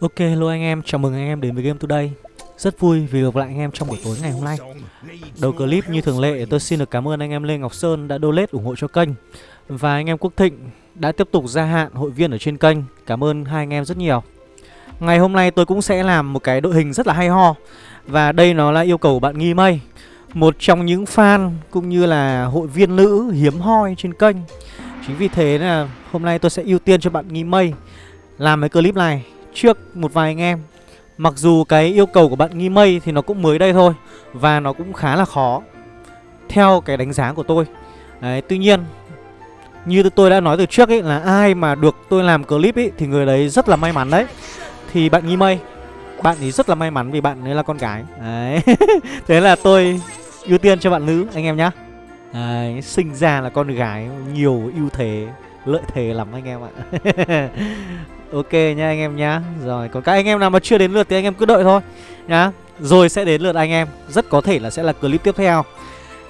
Ok, hello anh em, chào mừng anh em đến với Game Today. Rất vui vì gặp lại anh em trong buổi tối ngày hôm nay. Đầu clip như thường lệ, tôi xin được cảm ơn anh em Lê Ngọc Sơn đã donate ủng hộ cho kênh. Và anh em Quốc Thịnh đã tiếp tục gia hạn hội viên ở trên kênh. Cảm ơn hai anh em rất nhiều. Ngày hôm nay tôi cũng sẽ làm một cái đội hình rất là hay ho. Và đây nó là yêu cầu của bạn Nghi Mây Một trong những fan cũng như là hội viên nữ hiếm hoi trên kênh. Chính vì thế là hôm nay tôi sẽ ưu tiên cho bạn Nghi Mây Làm cái clip này trước một vài anh em. Mặc dù cái yêu cầu của bạn Nghi Mây thì nó cũng mới đây thôi Và nó cũng khá là khó Theo cái đánh giá của tôi. Đấy, Tuy nhiên Như tôi đã nói từ trước ấy là ai mà được tôi làm clip ấy Thì người đấy rất là may mắn đấy. Thì bạn Nghi Mây Bạn ấy rất là may mắn vì bạn ấy là con gái. Đấy Thế là tôi ưu tiên cho bạn nữ anh em nhá. Đấy, sinh ra là con gái nhiều ưu thế lợi thế lắm anh em ạ. ok nha anh em nhá. Rồi, còn các anh em nào mà chưa đến lượt thì anh em cứ đợi thôi nhá. Rồi sẽ đến lượt anh em. Rất có thể là sẽ là clip tiếp theo.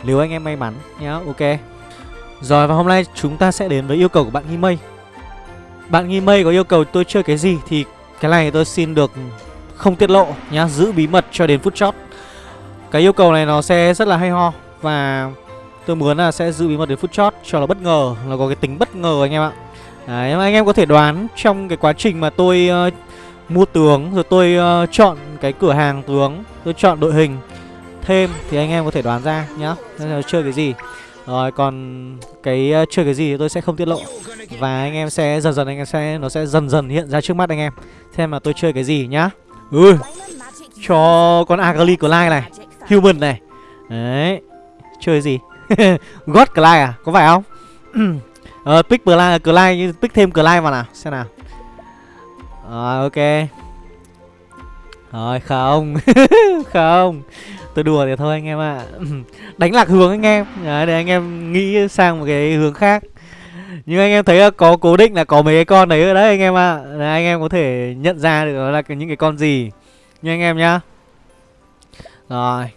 Nếu anh em may mắn nhá, ok. Rồi, và hôm nay chúng ta sẽ đến với yêu cầu của bạn nghi mây. Bạn nghi mây có yêu cầu tôi chơi cái gì thì cái này tôi xin được không tiết lộ nhá, giữ bí mật cho đến phút chót. Cái yêu cầu này nó sẽ rất là hay ho và Tôi muốn là sẽ giữ bí mật đến phút chót cho nó bất ngờ, Nó có cái tính bất ngờ anh em ạ. Đấy, anh em có thể đoán trong cái quá trình mà tôi uh, mua tướng Rồi tôi uh, chọn cái cửa hàng tướng Tôi chọn đội hình thêm Thì anh em có thể đoán ra nhá. Là Chơi cái gì? Rồi còn cái uh, chơi cái gì thì tôi sẽ không tiết lộ. Và anh em sẽ dần dần anh em sẽ Nó sẽ dần dần hiện ra trước mắt anh em. Xem mà tôi chơi cái gì nhá. Ừ Cho con Agali Lai này Human này. Đấy Chơi gì? God lai à? Có phải không? ờ, pick Clyde, ờ, Clyde, pick thêm Clyde vào nào Xem nào. Rồi, ok. Rồi, không Không. Tôi đùa thì thôi anh em ạ. À. Đánh lạc hướng anh em. Đấy, để anh em nghĩ sang một cái hướng khác. Nhưng anh em thấy có cố định là có mấy cái con đấy ở đấy anh em ạ. À. Anh em có thể nhận ra được đó là những cái con gì. Nha anh em nhá. Rồi.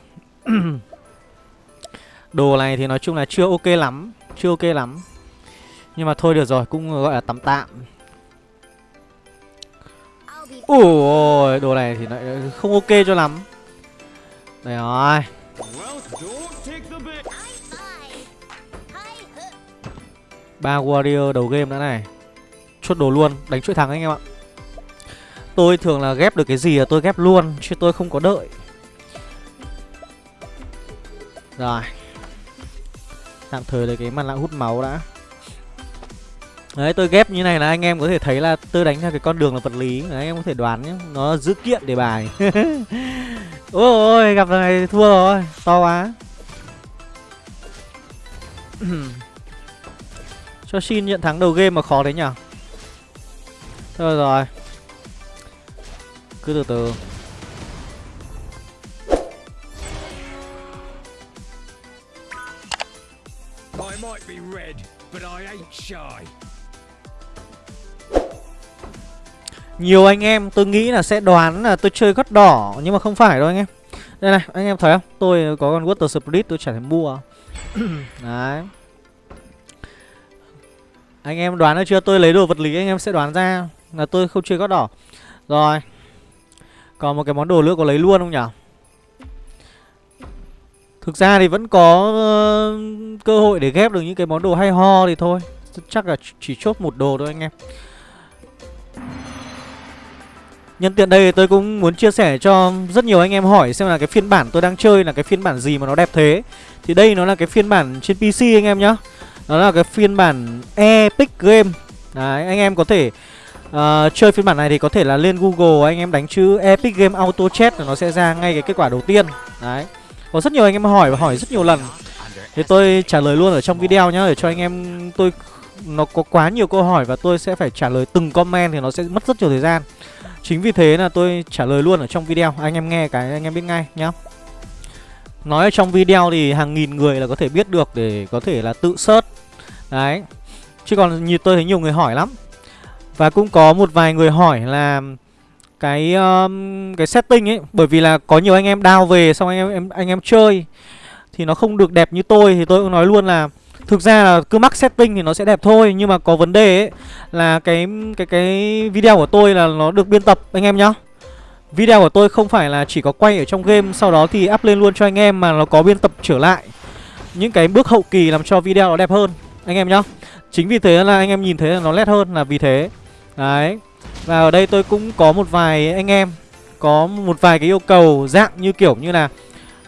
Đồ này thì nói chung là chưa ok lắm Chưa ok lắm. Nhưng mà thôi được rồi cũng gọi là tạm. Tạm Ủa đồ này thì lại không ok cho lắm. Đây rồi. Ba warrior đầu game nữa này. Chốt đồ luôn, đánh chuỗi thắng anh em ạ. Tôi thường là ghép được cái gì là tôi ghép luôn Chứ tôi không có đợi. Rồi. Tạm thời lấy cái mặt nạ hút máu đã Đấy tôi ghép như này là anh em có thể thấy là tôi đánh theo cái con đường là vật lý. Đấy, Anh em có thể đoán nhé. Nó dữ kiện để bài. Ôi ôi gặp này thua rồi. To quá. Cho xin nhận thắng đầu game mà khó đấy nhở Thôi rồi. Cứ từ từ. Might be red, but I ain't shy. Nhiều anh em tôi nghĩ là sẽ đoán là tôi chơi gót đỏ Nhưng mà không phải đâu anh em. Đây này anh em thấy không? Tôi có con Water Spirit tôi chẳng thể mua. Đấy. Anh em đoán được chưa? Tôi lấy đồ vật lý anh em sẽ đoán ra Là tôi không chơi gót đỏ Rồi. Còn một cái món đồ nữa có lấy luôn không nhỉ Thực ra thì vẫn có uh, cơ hội để ghép được những cái món đồ hay ho thì thôi. Chắc là chỉ chốt một đồ thôi anh em Nhân tiện đây tôi cũng muốn chia sẻ cho rất nhiều anh em hỏi xem là cái phiên bản tôi đang chơi là cái phiên bản gì mà nó đẹp thế. Thì đây nó là cái phiên bản trên PC anh em nhá. Nó là cái phiên bản Epic Game. Đấy, anh em có thể uh, chơi phiên bản này thì có thể là lên Google anh em đánh chữ Epic Game Auto Chat là nó sẽ ra ngay cái kết quả đầu tiên. Đấy có rất nhiều anh em hỏi và hỏi rất nhiều lần. Thì tôi trả lời luôn ở trong video nhá Để cho anh em tôi Nó có quá nhiều câu hỏi và tôi sẽ phải trả lời từng comment Thì nó sẽ mất rất nhiều thời gian. Chính vì thế là tôi trả lời luôn ở trong video. Anh em nghe cái anh em biết ngay nhá. Nói ở trong video thì hàng nghìn người là có thể biết được Để có thể là tự search. Đấy. Chứ còn như tôi thấy nhiều người hỏi lắm. Và cũng có một vài người hỏi là cái um, cái setting ấy bởi vì là có nhiều anh em down về xong anh em anh em chơi thì nó không được đẹp như tôi thì tôi cũng nói luôn là Thực ra là cứ mắc setting thì nó sẽ đẹp thôi, Nhưng mà có vấn đề ấy Là cái cái cái video của tôi là nó được biên tập, anh em nhá. Video của tôi không phải là chỉ có quay ở trong game, Sau đó thì up lên luôn cho anh em Mà nó có biên tập trở lại. Những cái bước hậu kỳ làm cho video nó đẹp hơn, Anh em nhá. Chính vì thế là anh em nhìn thấy là nó nét hơn là vì thế. Đấy, Và ở đây tôi cũng có một vài anh em, Có một vài cái yêu cầu, dạng như kiểu như là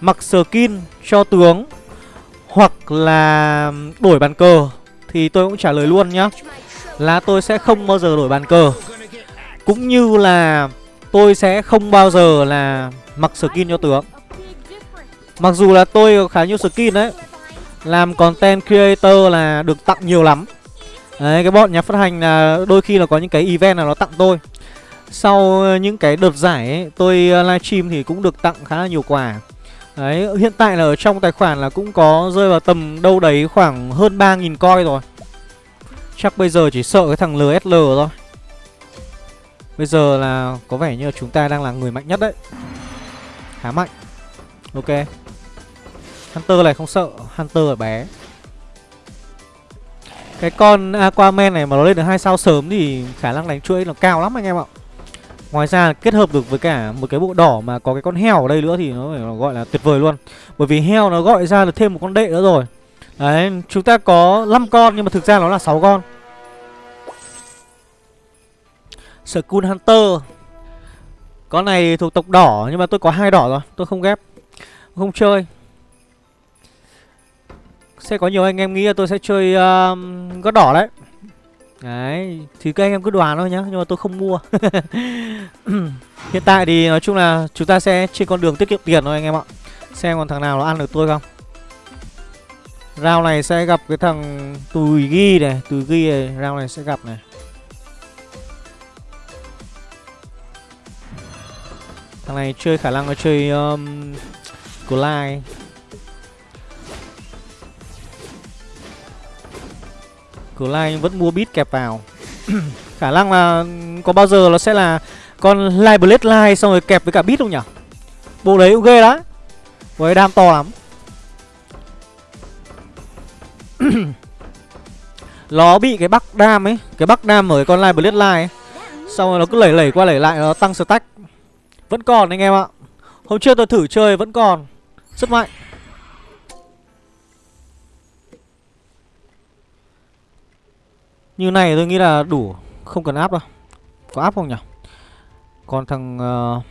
Mặc skin cho tướng. Hoặc là đổi bàn cờ Thì tôi cũng trả lời luôn nhá. Là tôi sẽ không bao giờ đổi bàn cờ. Cũng như là tôi sẽ không bao giờ là mặc skin cho tướng. Mặc dù là tôi có khá nhiều skin đấy Làm content creator là được tặng nhiều lắm. Đấy cái bọn nhà phát hành là đôi khi là có những cái event là nó tặng tôi. Sau những cái đợt giải ấy, tôi livestream thì cũng được tặng khá là nhiều quà. Đấy, hiện tại là ở trong tài khoản là cũng có rơi vào tầm đâu đấy khoảng hơn 3.000 coi rồi. Chắc bây giờ chỉ sợ cái thằng LSL thôi. Bây giờ là có vẻ như là chúng ta đang là người mạnh nhất đấy. Khá mạnh. Ok. Hunter này không sợ Hunter ở bé. Cái con Aquaman này mà nó lên được hai sao sớm Thì khả năng đánh chuỗi nó cao lắm anh em ạ. Ngoài ra kết hợp được với cả một cái bộ đỏ mà có cái con heo ở đây nữa thì nó phải gọi là tuyệt vời luôn. Bởi vì heo nó gọi ra được thêm một con đệ nữa rồi. Đấy, chúng ta có 5 con nhưng mà thực ra nó là 6 con. Skull Hunter. Con này thuộc tộc đỏ nhưng mà tôi có hai đỏ rồi Tôi không ghép. Không chơi. Sẽ có nhiều anh em nghĩ là tôi sẽ chơi uh, gót đỏ đấy. Đấy Thì các anh em cứ đoán thôi nhá Nhưng mà tôi không mua. Hiện tại thì nói chung là chúng ta sẽ trên con đường tiết kiệm tiền thôi anh em ạ. Xem còn thằng nào nó ăn được tôi không. Round này sẽ gặp cái thằng Tùi Ghi này Tùi Ghi này Round này sẽ gặp này. Thằng này chơi khả năng nó chơi um, Cửa lai vẫn mua bit kẹp vào. Khả năng là có bao giờ nó sẽ là con Lai Blade Lai xong rồi kẹp với cả bit không nhỉ? Bộ đấy cũng ghê đấy Với đam to lắm. Nó bị cái bắc đam ấy Cái bắc đam ở cái con Lai Blade Lai, ấy. Xong rồi nó cứ lẩy lẩy qua lẩy lại Nó tăng stack. Vẫn còn anh em ạ. Hôm trước tôi thử chơi vẫn còn. Rất mạnh. Như này tôi nghĩ là đủ Không cần áp đâu. Có áp không nhỉ? Còn thằng uh,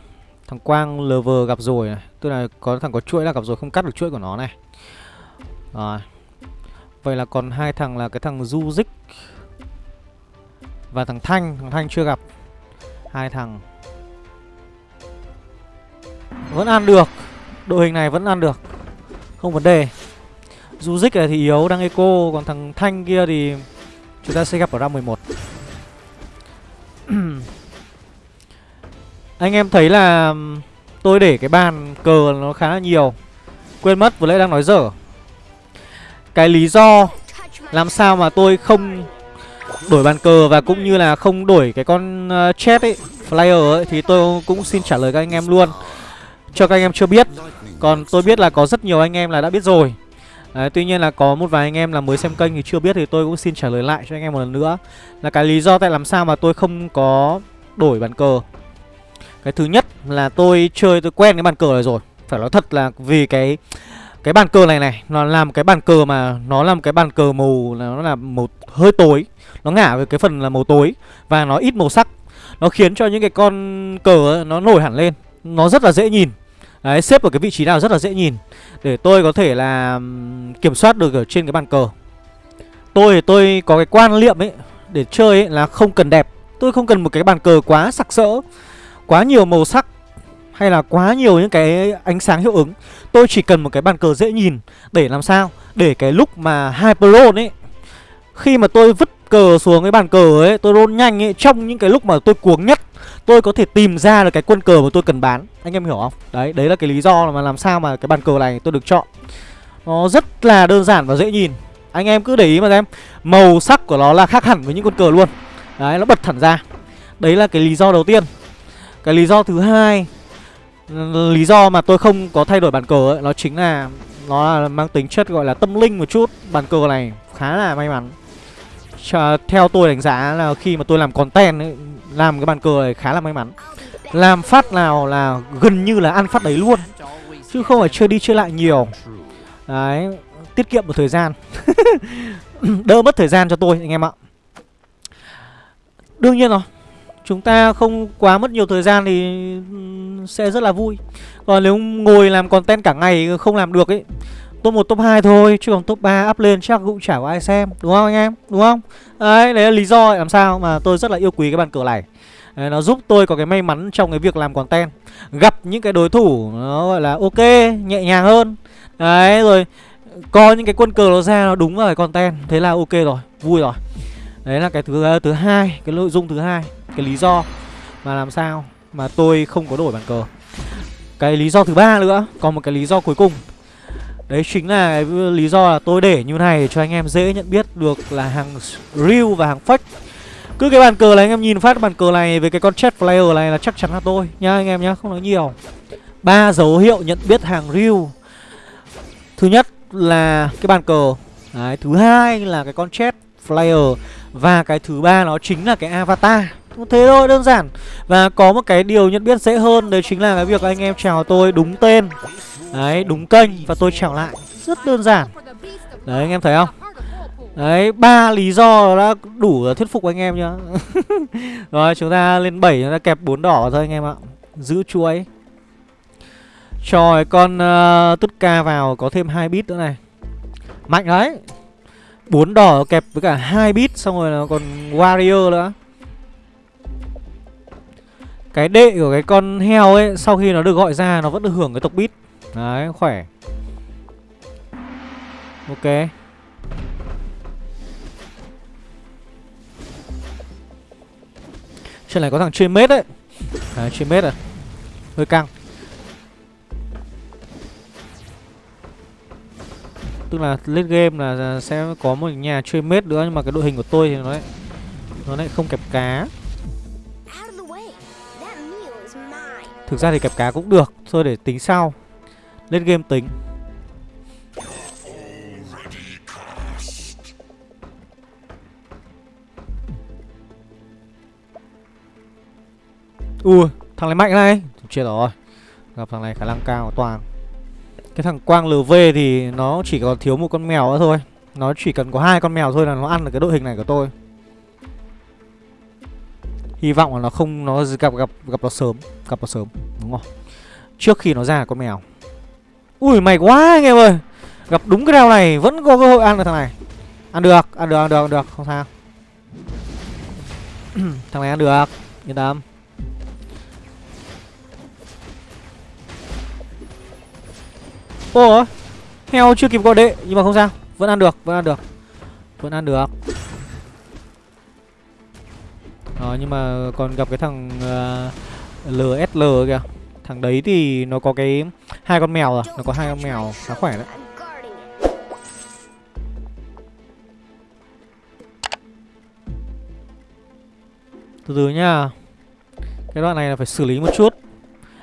Thằng Quang LV gặp rồi này. Tức là có thằng có chuỗi là gặp rồi Không cắt được chuỗi của nó này. Rồi. Vậy là còn hai thằng là cái thằng Du Dích Và thằng Thanh. Thằng Thanh chưa gặp. Hai thằng vẫn ăn được. Đội hình này vẫn ăn được. Không vấn đề. Du Dích này thì yếu đang eco. Còn thằng Thanh kia thì Chúng ta sẽ gặp ở round 11 Anh em thấy là Tôi để cái bàn cờ nó khá là nhiều. Quên mất vừa nãy đang nói dở. Cái lý do Làm sao mà tôi không Đổi bàn cờ và cũng như là không đổi cái con ờ, uh, chat ấy Flyer ấy Thì tôi cũng xin trả lời các anh em luôn. Cho các anh em chưa biết. Còn tôi biết là có rất nhiều anh em là đã biết rồi. Đấy, tuy nhiên là có một vài anh em là mới xem kênh thì chưa biết thì tôi cũng xin trả lời lại cho anh em một lần nữa. Là cái lý do tại làm sao mà tôi không có đổi bàn cờ. Cái thứ nhất là tôi chơi tôi quen cái bàn cờ này rồi. Phải nói thật là vì cái cái bàn cờ này này Nó làm cái bàn cờ mà nó làm cái bàn cờ màu là nó là màu hơi tối. Nó ngả về cái phần là màu tối Và nó ít màu sắc. Nó khiến cho những cái con cờ ấy, nó nổi hẳn lên. Nó rất là dễ nhìn. Đấy, xếp ở cái vị trí nào rất là dễ nhìn. Để tôi có thể là kiểm soát được ở trên cái bàn cờ. Tôi thì tôi có cái quan niệm ấy Để chơi ấy là không cần đẹp. Tôi không cần một cái bàn cờ quá sặc sỡ Quá nhiều màu sắc Hay là quá nhiều những cái ánh sáng hiệu ứng. Tôi chỉ cần một cái bàn cờ dễ nhìn Để làm sao? Để cái lúc mà Hyperlone ấy Khi mà tôi vứt cờ xuống cái bàn cờ ấy Tôi roll nhanh ấy Trong những cái lúc mà tôi cuống nhất Tôi có thể tìm ra được cái quân cờ mà tôi cần bán. Anh em hiểu không? Đấy, đấy là cái lý do mà làm sao mà cái bàn cờ này tôi được chọn. Nó rất là đơn giản và dễ nhìn. Anh em cứ để ý mà xem. Màu sắc của nó là khác hẳn với những con cờ luôn. Đấy, nó bật thẳng ra. Đấy là cái lý do đầu tiên. Cái lý do thứ hai Lý do mà tôi không có thay đổi bàn cờ ấy Nó chính là Nó là mang tính chất gọi là tâm linh một chút. Bàn cờ này khá là may mắn. Chờ, Theo tôi đánh giá là khi mà tôi làm content ấy, làm cái bàn cờ này khá là may mắn. Làm phát nào là gần như là ăn phát đấy luôn, Chứ không phải chơi đi chơi lại nhiều. Đấy, Tiết kiệm một thời gian. Đỡ mất thời gian cho tôi, anh em ạ. Đương nhiên rồi, Chúng ta không quá mất nhiều thời gian thì ừ, sẽ rất là vui. Còn nếu ngồi làm content cả ngày không làm được ấy Top 1, top 2 thôi Chứ còn top 3 up lên chắc cũng chả có ai xem Đúng không anh em? Đúng không? Đấy, đấy là lý do làm sao mà tôi rất là yêu quý cái bàn cờ này. Đấy, Nó giúp tôi có cái may mắn trong cái việc làm content. Gặp những cái đối thủ nó gọi là ok, nhẹ nhàng hơn. Đấy, rồi có những cái quân cờ nó ra nó đúng vào cái content Thế là ok rồi, vui rồi. Đấy là cái thứ thứ hai, cái nội dung thứ hai Cái lý do mà làm sao mà tôi không có đổi bàn cờ. Cái lý do thứ ba nữa Còn một cái lý do cuối cùng. Đấy chính là cái lý do là tôi để như này để cho anh em dễ nhận biết được là hàng real và hàng fake. Cứ cái bàn cờ này anh em nhìn phát bàn cờ này với cái con chat player này là chắc chắn là tôi nhá anh em nhá, không nói nhiều. Ba dấu hiệu nhận biết hàng real. Thứ nhất là cái bàn cờ. Đấy, thứ hai là cái con chat player và cái thứ ba nó chính là cái avatar. Thế thôi đơn giản. Và có một cái điều nhận biết dễ hơn Đấy chính là cái việc anh em chào tôi đúng tên. Đấy đúng kênh và tôi chào lại. Rất đơn giản. Đấy anh em thấy không? Đấy ba lý do đã đủ thuyết phục anh em nhá. Rồi chúng ta lên 7 Chúng ta kẹp bốn đỏ thôi anh em ạ. Giữ chuối Cho con ờ, uh, tút ca vào Có thêm hai bit nữa này. Mạnh đấy. Bốn đỏ kẹp với cả hai bit Xong rồi là còn warrior nữa. Cái đệ của cái con heo ấy, Sau khi nó được gọi ra, Nó vẫn được hưởng cái tộc bít. Đấy, khỏe. Ok. Trên này có thằng chuyên mết đấy. Đấy chuyên mết à Hơi căng. Tức là late game là sẽ có một nhà chơi mết nữa, Nhưng mà cái đội hình của tôi thì nó lại Nó lại không kẹp cá. Thực ra thì kẹp cá cũng được, Thôi để tính sau. Lên game tính. Ui, thằng này mạnh này. Chết rồi. Gặp thằng này khả năng cao toàn. Cái thằng Quang LV thì nó chỉ còn thiếu một con mèo nữa thôi. Nó chỉ cần có hai con mèo thôi là nó ăn được cái đội hình này của tôi. Hy vọng là nó không nó gặp gặp gặp nó sớm, gặp nó sớm, đúng không? Trước khi nó ra con mèo. Ui mày quá anh em ơi. Gặp đúng cái đeo này vẫn có cơ hội ăn được thằng này. Ăn được, ăn được, ăn được, ăn được, không sao. thằng này ăn được, yên tâm. Ủa Heo chưa kịp gọi đệ Nhưng mà không sao Vẫn ăn được Vẫn ăn được Vẫn ăn được đó nhưng mà còn gặp cái thằng ờ, uh, LSL kìa. Thằng đấy thì nó có cái hai con mèo rồi Nó có hai con mèo khá khỏe đấy. Từ từ nha Cái đoạn này là phải xử lý một chút.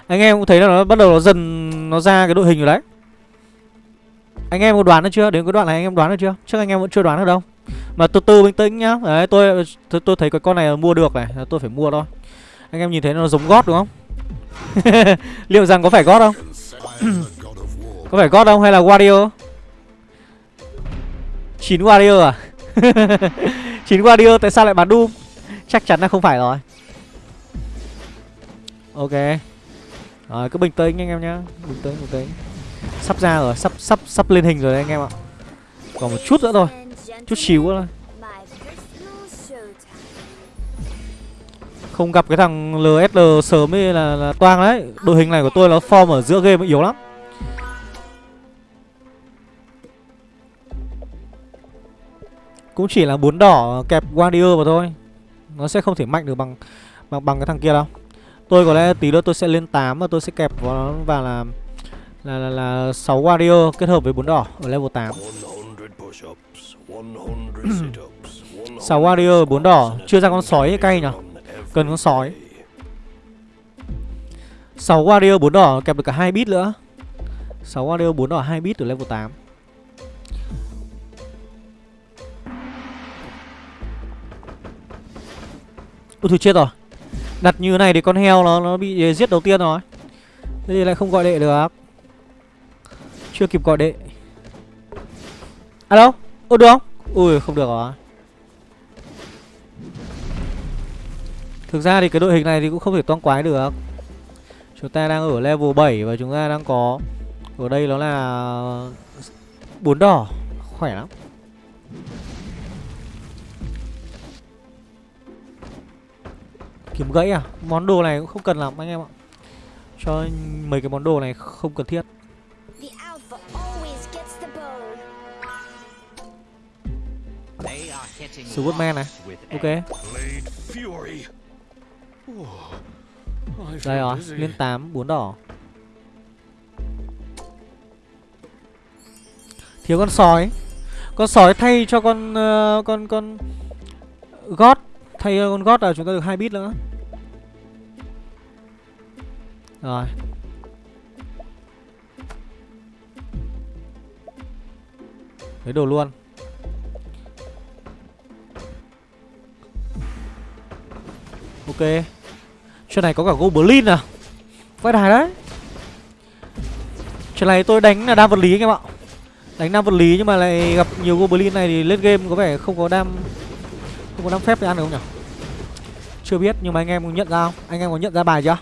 Anh em cũng thấy là nó bắt đầu nó dần Nó ra cái đội hình rồi đấy. Anh em có đoán được chưa? Đến cái đoạn này anh em đoán được chưa? Chắc anh em vẫn chưa đoán được đâu. Mà từ từ bình tĩnh nhá Đấy tôi tôi, tôi thấy cái con này mua được này Tôi phải mua thôi Anh em nhìn thấy nó giống gót đúng không? Liệu rằng có phải gót không? có phải gót không hay là Warrior? chín Warrior à? chín Warrior tại sao lại bán Doom? Chắc chắn là không phải rồi Ok Rồi cứ bình tĩnh anh em nhá Bình tĩnh bình tĩnh Sắp ra rồi, sắp sắp sắp lên hình rồi đấy anh em ạ. Còn một chút nữa thôi. Chút xíu thôi. Không gặp cái thằng LSL sớm ấy là, là toang đấy. Đội hình này của tôi nó form ở giữa game yếu lắm. Cũng chỉ là bốn đỏ kẹp Guardian vào thôi. Nó sẽ không thể mạnh được bằng bằng bằng cái thằng kia đâu. Tôi có lẽ tí nữa tôi sẽ lên 8 và tôi sẽ kẹp vào nó và là là, là 6 warrior kết hợp với bốn đỏ ở level 8 sáu warrior bốn đỏ, chưa ra con sói cay nhở? Cần con sói. Sáu warrior bốn đỏ kẹp được cả hai bit nữa. Sáu warrior bốn đỏ hai bit từ level 8 Ôi thôi chết rồi. Đặt như này thì con heo nó nó bị giết đầu tiên rồi. Thế thì lại không gọi đệ được. Chưa kịp gọi đệ. Alo? Ô, được không? Ui, không được rồi Thực ra thì cái đội hình này thì cũng không thể toang quái được. Chúng ta đang ở level 7 và chúng ta đang có, Ở đây nó là bốn đỏ. Khỏe lắm. Kiếm gãy à? Món đồ này cũng không cần lắm anh em ạ. Cho mấy cái món đồ này không cần thiết. Superman này. Ok. Đây rồi dizzy. Lên 8 bốn đỏ. Thiếu con sói. Con sói thay cho con uh, Con con gót Thay cho con gót là chúng ta được hai bit nữa. Rồi. Lấy đồ luôn. Ok. Chuyện này có cả Goblin à Vãi đài đấy. Chuyện này tôi đánh là đam vật lý anh em ạ. Đánh đam vật lý nhưng mà lại gặp nhiều Goblin này thì lên game có vẻ không có đam, Không có đam phép để ăn được không nhỉ? Chưa biết, nhưng mà anh em có nhận ra không? Anh em có nhận ra bài chưa?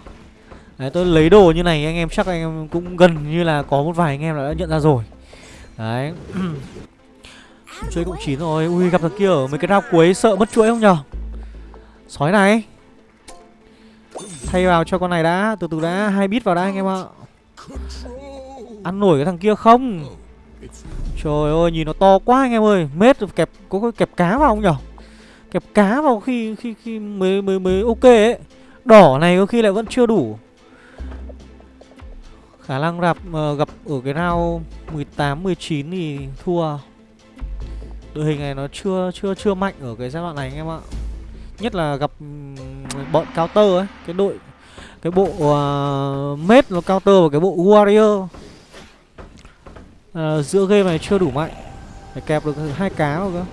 Đấy, tôi lấy đồ như này, anh em chắc anh em cũng gần như là có một vài anh em đã nhận ra rồi. Đấy. Chuỗi cộng 9 rồi. Ui, gặp thằng kia ở mấy cái rau cuối sợ mất chuỗi không nhở Sói này. Thay vào cho con này đã Từ từ đã hai bit vào đã anh em ạ. Ăn nổi cái thằng kia không? Trời ơi nhìn nó to quá anh em ơi. Mết kẹp có cái kẹp cá vào không nhở? Kẹp cá vào khi khi khi mới mới mới ok ấy. Đỏ này có khi lại vẫn chưa đủ. Khả năng gặp uh, ờ, gặp ở cái round 18 19 thì thua. Đội hình này nó chưa chưa chưa mạnh ở cái giai đoạn này anh em ạ. Nhất là gặp ừ, bọn bọn counter ấy, cái đội cái bộ uh, mết nó counter và cái bộ warrior. uh, giữa game này chưa đủ mạnh. Phải kẹp được hai cá rồi cơ.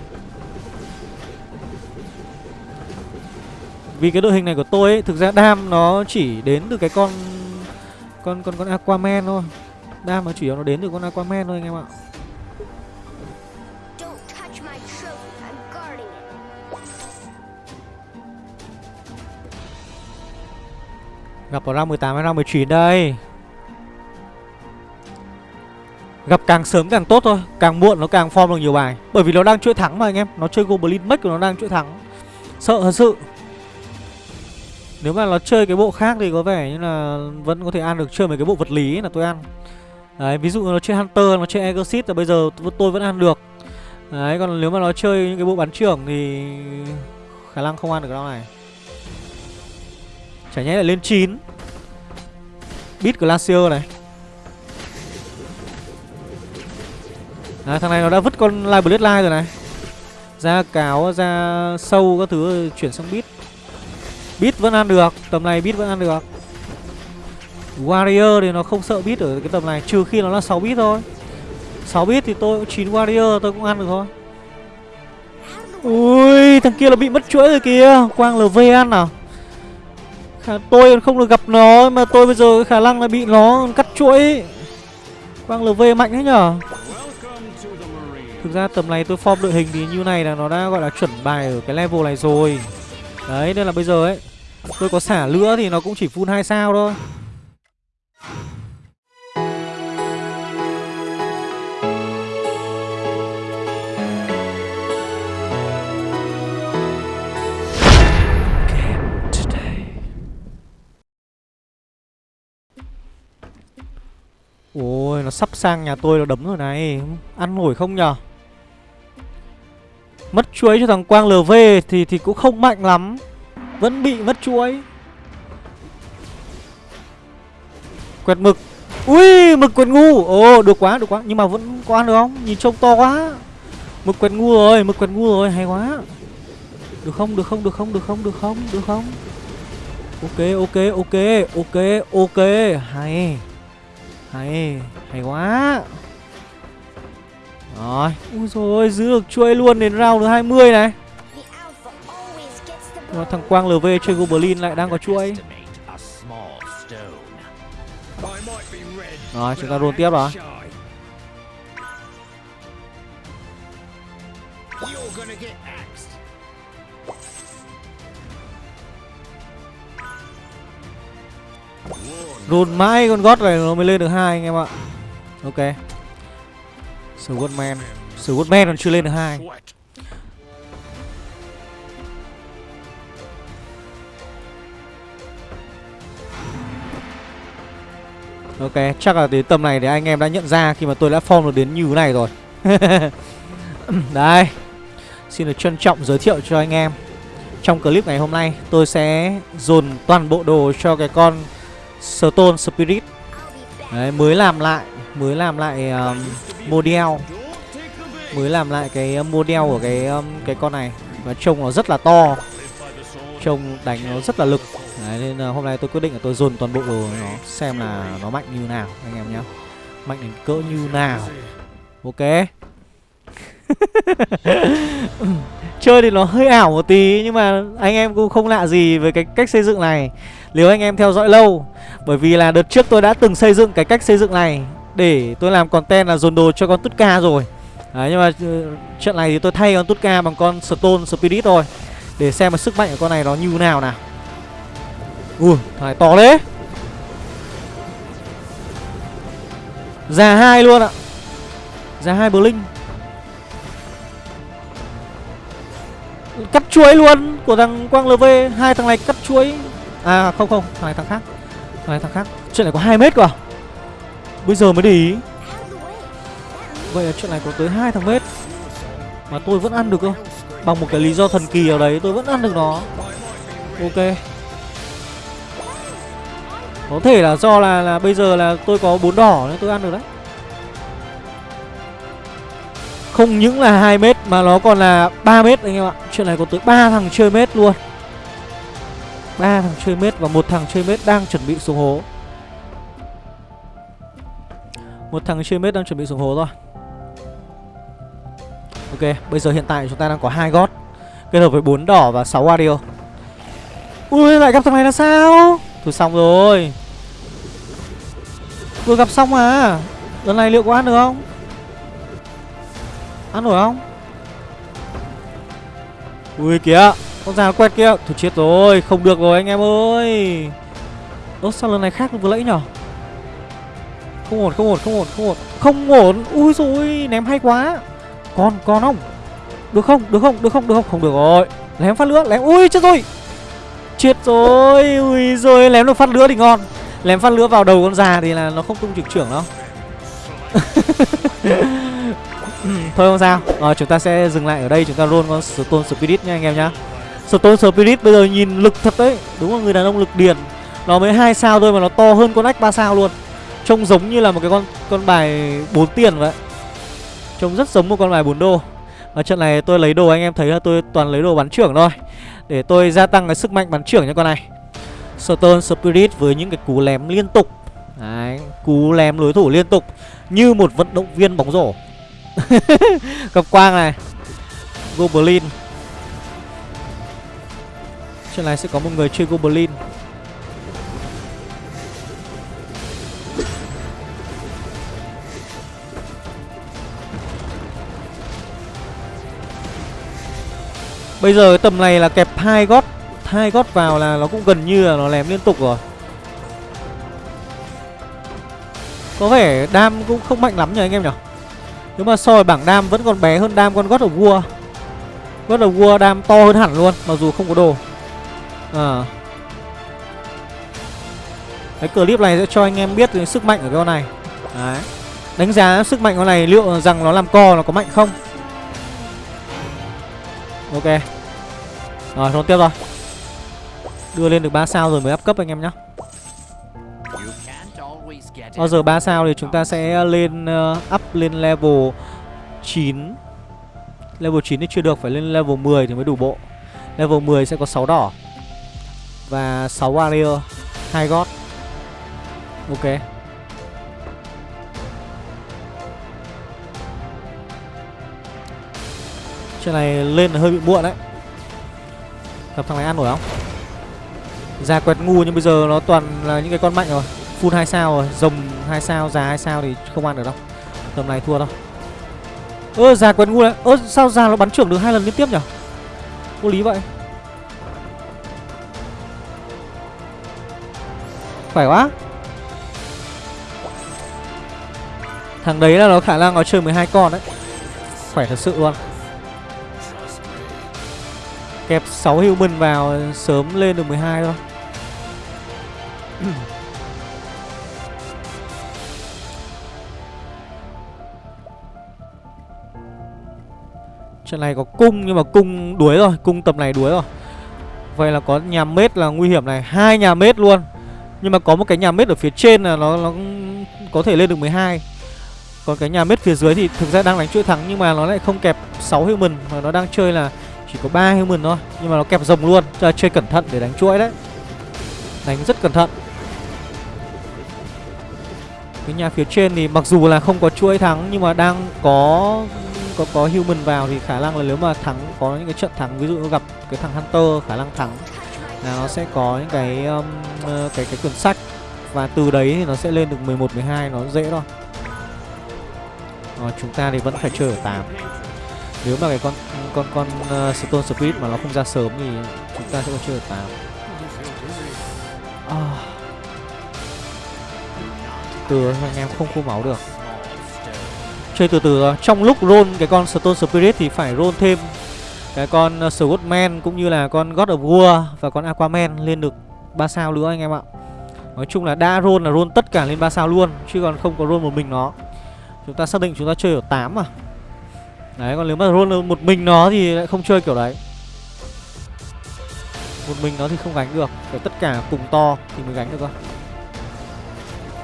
Vì cái đội hình này của tôi ấy, thực ra đam nó chỉ đến từ cái con con con con Aquaman thôi. Đam nó chủ yếu nó đến từ con Aquaman thôi anh em ạ. Gặp ở round 18 hay round 19 đây. Gặp càng sớm càng tốt thôi, càng muộn nó càng form được nhiều bài. Bởi vì nó đang chuỗi thắng mà anh em, nó chơi Goblin Mech của nó đang chuỗi thắng. Sợ thật sự. Nếu mà nó chơi cái bộ khác thì có vẻ như là vẫn có thể ăn được chơi mấy cái bộ vật lý ấy là tôi ăn. Đấy, ví dụ nó chơi Hunter, nó chơi Exorcist là bây giờ tôi vẫn ăn được. Đấy, còn nếu mà nó chơi những cái bộ bắn trưởng thì khả năng không ăn được cái đó này. Chả nhẽ lại lên 9 Beat Glacier này. Đấy, thằng này nó đã vứt con Live Blade Live rồi này. Ra cáo, ra sâu các thứ chuyển sang Beat. Beat vẫn ăn được, tầm này Beat vẫn ăn được. Warrior thì nó không sợ Beat ở cái tầm này Trừ khi nó là 6 bit thôi. 6 bit thì tôi 9 Warrior tôi cũng ăn được thôi. Ui, thằng kia là bị mất chuỗi rồi kìa. Quang LV ăn nào Khả, tôi không được gặp nó mà tôi bây giờ khả năng là bị nó cắt chuỗi. Quang LV mạnh thế nhở? Thực ra tầm này tôi form đội hình thì như này là nó đã gọi là chuẩn bài ở cái level này rồi. Đấy nên là bây giờ ấy Tôi có xả lửa thì nó cũng chỉ full 2 sao thôi. Ôi, nó sắp sang nhà tôi nó đấm rồi này. Ăn nổi không nhở? Mất chuối cho thằng Quang LV thì thì cũng không mạnh lắm. Vẫn bị mất chuối. Quẹt mực. Ui, mực quẹt ngu. Ồ, được quá được quá. Nhưng mà vẫn có ăn được không? Nhìn trông to quá. Mực quẹt ngu rồi, mực quẹt ngu rồi. Hay quá. Được không được không được không được không được không được không? Ok ok ok ok ok. Hay. Hay, hay quá. Rồi, ui rồi giữ được chuỗi luôn đến round thứ 20 này. Mà thằng Quang LV chơi Goblin lại đang có chuỗi. Rồi, chúng ta roll tiếp rồi Roll mãi con gót này nó mới lên được hai anh em ạ. Ok. Swordman Swordman còn chưa lên được hai. Ok, chắc là đến tầm này thì anh em đã nhận ra khi mà tôi đã form được đến như thế này rồi. Đây. Xin được trân trọng giới thiệu cho anh em. Trong clip ngày hôm nay tôi sẽ dồn toàn bộ đồ cho cái con Stone Spirit. Đấy, mới làm lại Mới làm lại um, model. Mới làm lại cái um, model của cái um, cái con này. Và trông nó rất là to. Trông đánh nó rất là lực. Đấy, nên là hôm nay tôi quyết định là tôi dồn toàn bộ đồ nó Xem là nó mạnh như nào anh em nhé Mạnh đến cỡ như nào. Ok. Chơi thì nó hơi ảo một tí Nhưng mà anh em cũng không lạ gì với cái cách xây dựng này. Nếu anh em theo dõi lâu? Bởi vì là đợt trước tôi đã từng xây dựng cái cách xây dựng này Để tôi làm content là dồn đồ cho con Tutka rồi. Đấy, nhưng mà ừ, trận này thì tôi thay con Tutka bằng con Stone Spirit thôi, Để xem mà sức mạnh của con này nó như thế nào nào. Ui, thằng này to đấy Già hai luôn ạ. Già hai Blink. Cắt chuối luôn của thằng Quang LV Hai thằng này cắt chuối. À không không, thằng này thằng khác. Thằng này thằng khác. Chuyện này có 2 mét cơ à? Bây giờ mới để ý. Vậy là chuyện này có tới hai thằng mét. Mà tôi vẫn ăn được cơ. Bằng một cái lý do thần kỳ nào đấy, tôi vẫn ăn được nó. Ok. Có thể là do là là bây giờ là tôi có bốn đỏ nên tôi ăn được đấy. Không những là 2 mét mà nó còn là 3 mét anh em ạ. Chuyện này có tới ba thằng chơi mét luôn ba thằng chơi mết và một thằng chơi mết đang chuẩn bị xuống hố Một thằng chơi mết đang chuẩn bị xuống hố rồi Ok, bây giờ hiện tại chúng ta đang có hai gót kết hợp với bốn đỏ và 6 audio. Ui lại gặp thằng này là sao? Thôi xong rồi. Vừa gặp xong à? Lần này liệu có ăn được không? Ăn nổi không? Ui kìa, con già nó quẹt kia. Thôi chết rồi, không được rồi anh em ơi. Ơ sao lần này khác vừa lẫy nhở? Không ổn, không ổn, không ổn, không ổn. Không ổn. Ui rồi, ném hay quá. Con, con không? Được không? Được không? Được không? Được không? Không được rồi. Lém phát lửa, lém. Ui chết rồi. Chết rồi. Ui rồi lém được phát lửa thì ngon. Lém phát lửa vào đầu con già thì là nó không tung trực trưởng đâu. Thôi không sao. Rồi chúng ta sẽ dừng lại ở đây chúng ta roll con Stone Spirit nha anh em nhá. Stone Spirit bây giờ nhìn lực thật đấy. Đúng là người đàn ông lực điền. Nó mới hai sao thôi mà nó to hơn con ách 3 sao luôn. Trông giống như là một cái con con bài 4 tiền vậy. Trông rất giống một con bài 4 đô Và trận này tôi lấy đồ anh em thấy là tôi toàn lấy đồ bắn trưởng thôi Để tôi gia tăng cái sức mạnh bắn trưởng cho con này Stone Spirit với những cái cú lém liên tục Đấy, cú lém đối thủ liên tục Như một vận động viên bóng rổ Gặp quang này Goblin trên này sẽ có một người chơi Goblin. Bây giờ cái tầm này là kẹp hai gót hai gót vào là nó cũng gần như là nó lém liên tục rồi. Có vẻ đam cũng không mạnh lắm nhỉ anh em nhỉ? Nếu mà so với bảng đam vẫn còn bé hơn đam con gót ở vua God of War đam to hơn hẳn luôn, Mặc dù không có đồ. À Cái clip này sẽ cho anh em biết cái sức mạnh của con này. Đấy. Đánh giá sức mạnh con này liệu rằng nó làm co nó có mạnh không? Ok. Rồi thôi tiếp rồi. Đưa lên được 3 sao rồi mới up cấp anh em nhá. Bao giờ 3 sao thì chúng ta sẽ lên uh, up lên level 9 Level 9 thì chưa được Phải lên level 10 thì mới đủ bộ. Level 10 sẽ có 6 đỏ và 6 barrier, hai god Ok. Chuyện này lên là hơi bị muộn đấy. Gặp thằng này ăn nổi không? già quẹt ngu nhưng bây giờ nó toàn là những cái con mạnh rồi. Full hai sao rồi, rồng hai sao, già hai sao thì không ăn được đâu. Tầm này thua đâu. Ơ già quẹt ngu đấy. Ơ sao già nó bắn trưởng được hai lần liên tiếp nhỉ? Vô lý vậy. Khỏe quá. Thằng đấy là nó khả năng nó chơi 12 con đấy. Khỏe thật sự luôn. Kẹp 6 human vào sớm lên được 12 thôi. Trận này có cung nhưng mà cung đuối rồi, Cung tầm này đuối rồi. Vậy là có nhà mết là nguy hiểm này. Hai nhà mết luôn. Nhưng mà có một cái nhà mết ở phía trên là nó, nó có thể lên được 12 Còn cái nhà mết phía dưới thì thực ra đang đánh chuỗi thắng Nhưng mà nó lại không kẹp 6 human Mà nó đang chơi là chỉ có 3 human thôi. Nhưng mà nó kẹp rồng luôn Cho chơi cẩn thận để đánh chuỗi đấy. Đánh rất cẩn thận. Cái nhà phía trên thì mặc dù là không có chuỗi thắng Nhưng mà đang có có có human vào thì khả năng là nếu mà thắng có những cái trận thắng ví dụ nó gặp cái thằng hunter khả năng thắng là nó sẽ có những cái um, ờ, cái cái quyển sách và từ đấy thì nó sẽ lên được 11 12 nó dễ thôi. Rồi chúng ta thì vẫn phải chơi ở 8. Nếu mà cái con con con uh, Stone Speed mà nó không ra sớm thì chúng ta sẽ còn chơi ở 8. À. Từ anh em không khô máu được chơi từ từ thôi trong lúc roll cái con stone spirit thì phải roll thêm cái con uh, Swordman cũng như là con God of War và con Aquaman lên được 3 sao nữa anh em ạ. Nói chung là đã roll là roll tất cả lên 3 sao luôn chứ còn không có roll một mình nó. Chúng ta xác định chúng ta chơi ở 8 mà. Đấy còn nếu mà roll một mình nó thì lại không chơi kiểu đấy. Một mình nó thì không gánh được, phải tất cả cùng to thì mới gánh được cơ.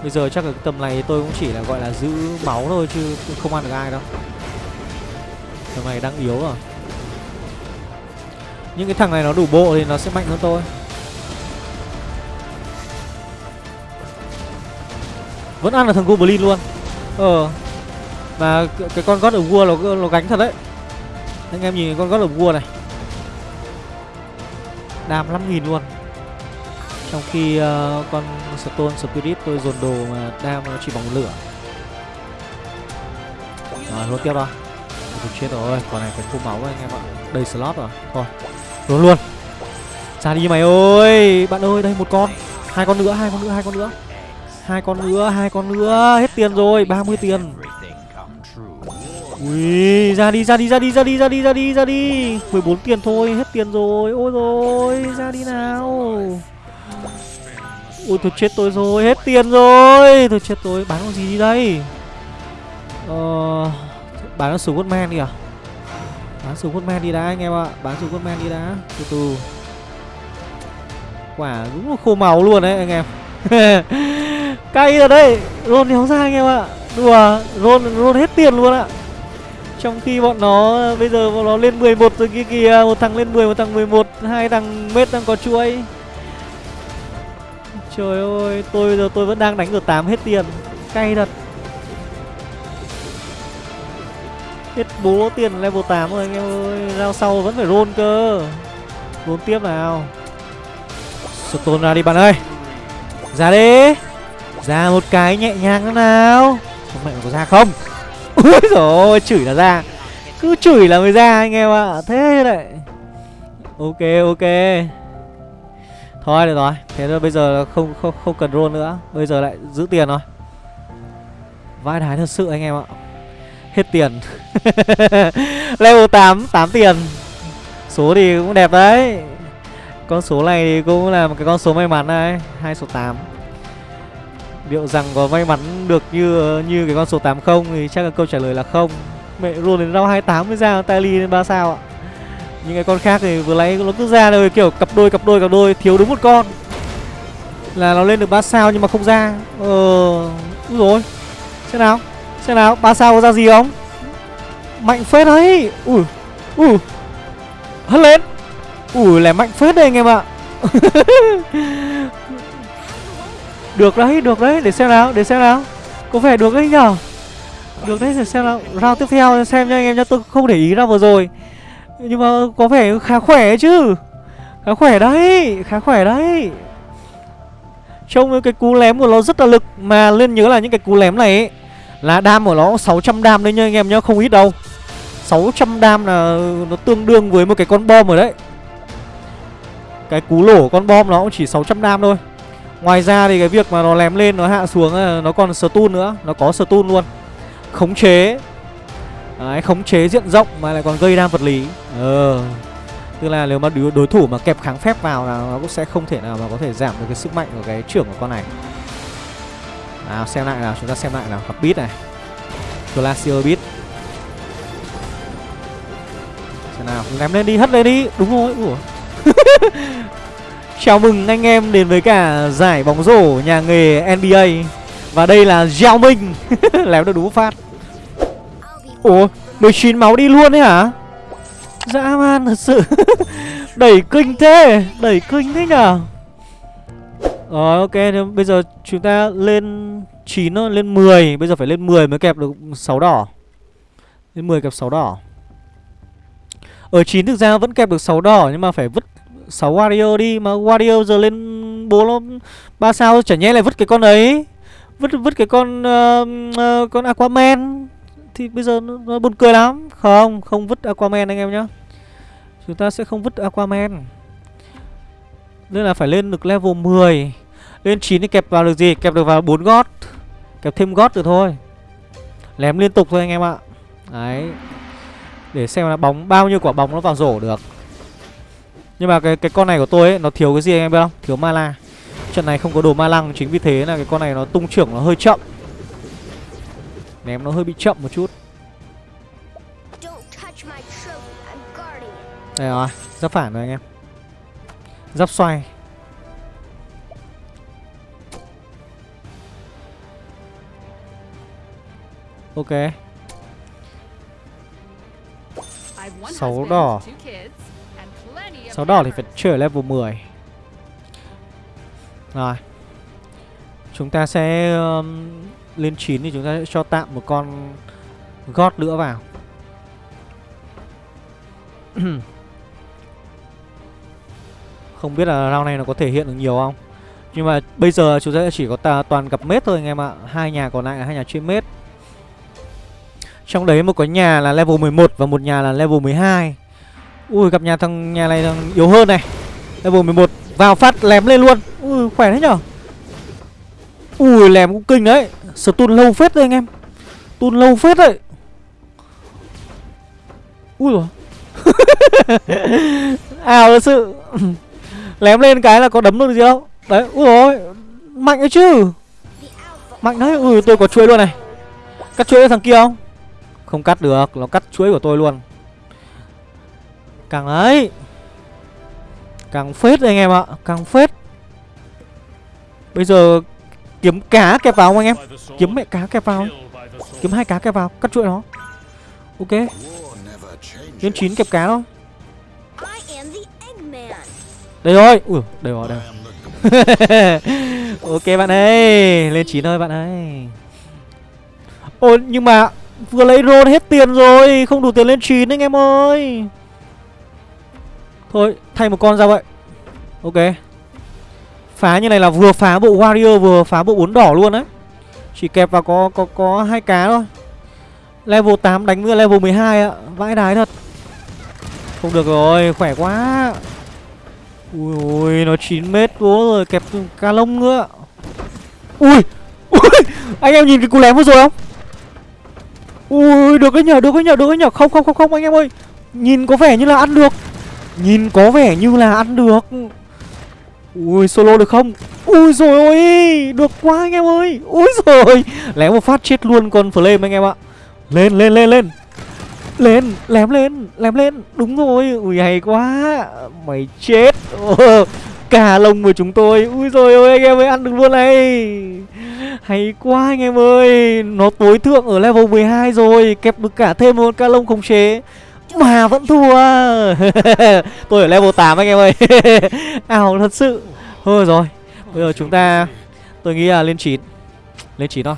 Bây giờ chắc là cái tầm này tôi cũng chỉ là gọi là giữ máu thôi chứ không ăn được ai đâu Tầm này đang yếu rồi những cái thằng này nó đủ bộ thì nó sẽ mạnh hơn tôi. Vẫn ăn là thằng Goblin luôn. Ờ. Mà cái con God of War nó, nó gánh thật đấy. Anh em nhìn con God of War này. Đam 5.000 luôn. Trong khi uh, con Stone Spirit tôi dồn đồ mà đam nó chỉ bằng lửa. Rồi luôn tiếp đó. Chết rồi, con này phải thu máu anh em ạ. Đầy slot rồi, thôi. Luôn luôn. Ra đi mày ơi, bạn ơi, đây một con. Hai con nữa, hai con nữa, hai con nữa. Hai con nữa, hai con nữa. Hết tiền rồi, 30 tiền. Ui, ra đi, ra đi, ra đi, ra đi, ra đi, ra đi, ra đi. 14 tiền thôi, hết tiền rồi. Ôi rồi, ra đi nào. Ui tôi chết tôi rồi, hết tiền rồi. Tôi chết tôi, bán con gì đi đây? Ờ... Bán con súng Woodman đi à? Bán súng Woodman đi đã anh em ạ. Bán súng Woodman đi đã, từ từ. Quả đúng là khô máu luôn đấy anh em. Cay rồi đấy. Rôn đéo ra anh em ạ. Đùa, Rôn, Rôn hết tiền luôn ạ. Trong khi bọn nó bây giờ bọn nó lên 11 rồi kia kìa. Một thằng lên 10, một thằng 11 Hai thằng mết đang có chuỗi. Trời ơi, tôi bây giờ tôi vẫn đang đánh được 8 hết tiền. Cay thật. Bố tiền level 8 rồi, anh em ơi. Rao sau vẫn phải roll cơ. Roll tiếp nào. Stone ra đi bạn ơi. Ra đi. Ra một cái nhẹ nhàng nữa nào. Không mẹ có ra không? Úi dồi, chửi là ra. Cứ chửi là mới ra anh em ạ. À. Thế đấy. Ok ok. Thôi, được rồi. Thế rồi bây giờ không không không cần roll nữa. Bây giờ lại giữ tiền rồi. Vãi đái thật sự anh em ạ. Hết tiền. Level 8 8 tiền. Số thì cũng đẹp đấy. Con số này thì cũng là một cái con số may mắn đấy hai số 8 Liệu rằng có may mắn được như như cái con số 8 không Thì chắc là câu trả lời là không. Mẹ luôn đến rau 28 mới ra Tally lên 3 sao ạ? Những cái con khác thì vừa nãy nó cứ ra rồi kiểu cặp đôi cặp đôi cặp đôi, thiếu đúng một con. Là nó lên được 3 sao nhưng mà không ra. Ờ úi rồi Thế nào xem nào ba sao có ra gì không? Mạnh phết đấy. Ui ui. Hất lên. Ui là mạnh phết đây anh em ạ. Được đấy được đấy. Để xem nào để xem nào. Có vẻ được đấy nhở? Được đấy để xem nào. Round tiếp theo xem nha anh em nhá. Tôi không để ý ra vừa rồi. Nhưng mà có vẻ khá khỏe chứ. Khá khỏe đấy Khá khỏe đấy. Trông cái cú lém của nó rất là lực Mà lên nhớ là những cái cú lém này ấy, là đam của nó 600 đam đấy nha anh em nhá Không ít đâu. 600 đam là nó tương đương với một cái con bom rồi đấy. Cái cú lổ con bom nó cũng chỉ 600 đam thôi. Ngoài ra thì cái việc mà nó lém lên nó hạ xuống ờ, Nó còn stun nữa. Nó có stun luôn. Khống chế. Đấy, khống chế diện rộng mà lại còn gây đam vật lý. Ờ. Tức là nếu mà đối, đối thủ mà kẹp kháng phép vào là nó cũng sẽ không thể nào mà có thể giảm được cái sức mạnh của cái trưởng của con này. Nào xem lại nào, chúng ta xem lại nào. Gặp beat này. Glacier beat. Xem nào, ném lên đi, hất lên đi. Đúng rồi, ủa. Chào mừng anh em đến với cả giải bóng rổ nhà nghề NBA Và đây là Giao Minh Lém được đúng phát. Ủa 19 máu đi luôn đấy hả? Dã man thật sự. Đẩy kinh thế Đẩy kinh thế nhở rồi ok thì bây giờ chúng ta lên 9 thôi Lên 10 Bây giờ phải lên 10 mới kẹp được 6 đỏ. Lên 10 kẹp 6 đỏ. Ở 9 thực ra vẫn kẹp được 6 đỏ Nhưng mà phải vứt 6 Wario đi. Mà Wario giờ lên bố nó ba sao Chả nhẽ lại vứt cái con ấy. Vứt vứt cái con uh, uh, Con Aquaman. Thì bây giờ nó, nó buồn cười lắm. Không, không vứt Aquaman anh em nhá. Chúng ta sẽ không vứt Aquaman. Nên là phải lên được level 10 lên 9 thì kẹp vào được gì? Kẹp được vào 4 gót. Kẹp thêm gót được thôi. Lém liên tục thôi anh em ạ. Đấy. Để xem là bóng bao nhiêu quả bóng nó vào rổ được. Nhưng mà cái cái con này của tôi ấy Nó thiếu cái gì anh em biết không? Thiếu mana. Trận này không có đồ ma lăng Chính vì thế là cái con này nó tung trưởng nó hơi chậm. Ném nó hơi bị chậm một chút. Đây rồi, giáp phản rồi anh em. Giáp xoay Ok. Sáu đỏ. Sáu đỏ thì phải chơi ở level 10 Rồi. Chúng ta sẽ um, Lên 9 thì chúng ta sẽ cho tạm một con God nữa vào. Không biết là round này nó có thể hiện được nhiều không? Nhưng mà bây giờ chúng ta chỉ có toàn gặp mết thôi anh em ạ. Hai nhà còn lại là hai nhà chuyên mết trong đấy một cái nhà là level 11 và một nhà là level 12 Ui gặp nhà thằng nhà này thằng yếu hơn này. Level 11 vào phát lém lên luôn. Ui khỏe thế nhở? Ui lém cũng kinh đấy. Stun lâu phết đấy anh em. Stun lâu phết đấy. Ui rồi Ảo thật sự. Lém lên cái là có đấm được gì đâu. Đấy, ui rồi Mạnh đấy chứ. Mạnh đấy, ui tôi có chuối luôn này. Cắt chuối thằng kia không? Không cắt được, nó cắt chuỗi của tôi luôn. Càng ấy Càng phết đấy anh em ạ Càng phết. Bây giờ kiếm cá kẹp vào không anh em? Kiếm mẹ cá kẹp vào. Kiếm hai cá kẹp vào, cắt chuỗi nó Ok. Lên 9 kẹp cá thôi Đây rồi. Ui đây rồi đây rồi. Ok bạn ơi Lên 9 thôi bạn ơi. Ôi nhưng mà Vừa lấy roll hết tiền rồi, Không đủ tiền lên 9 anh em ơi. Thôi, thay một con ra vậy. Ok. Phá như này là vừa phá bộ warrior, Vừa phá bộ bốn đỏ luôn đấy Chỉ kẹp vào có có có hai cá thôi. Level 8 đánh với level 12 ạ. Vãi đái thật. Không được rồi, khỏe quá. Ui ui, nó 9 mét bố rồi, kẹp ca lông nữa. Ui Ui, Anh em nhìn cái cú lém vừa rồi không? Ui, được cái nhở được cái nhở được cái nhở Không không không không, anh em ơi. Nhìn có vẻ như là ăn được. Nhìn có vẻ như là ăn được. Ui, solo được không? Ui rồi ôi, Được quá anh em ơi. Ui rồi Lém một phát chết luôn con flame anh em ạ. Lên lên lên lên. Lên, lém lên lém lên. Đúng rồi, ui, hay quá. Mày chết. Cả lông của chúng tôi. Ui rồi ôi, anh em ơi, ăn được luôn này hay quá anh em ơi nó tối thượng ở level 12 rồi kẹp được cả thêm một ca lông khống chế. Mà vẫn thua. Tôi ở level 8 anh em ơi. Ảo thật sự. Thôi rồi bây giờ chúng ta tôi nghĩ là lên 9 lên 9 thôi.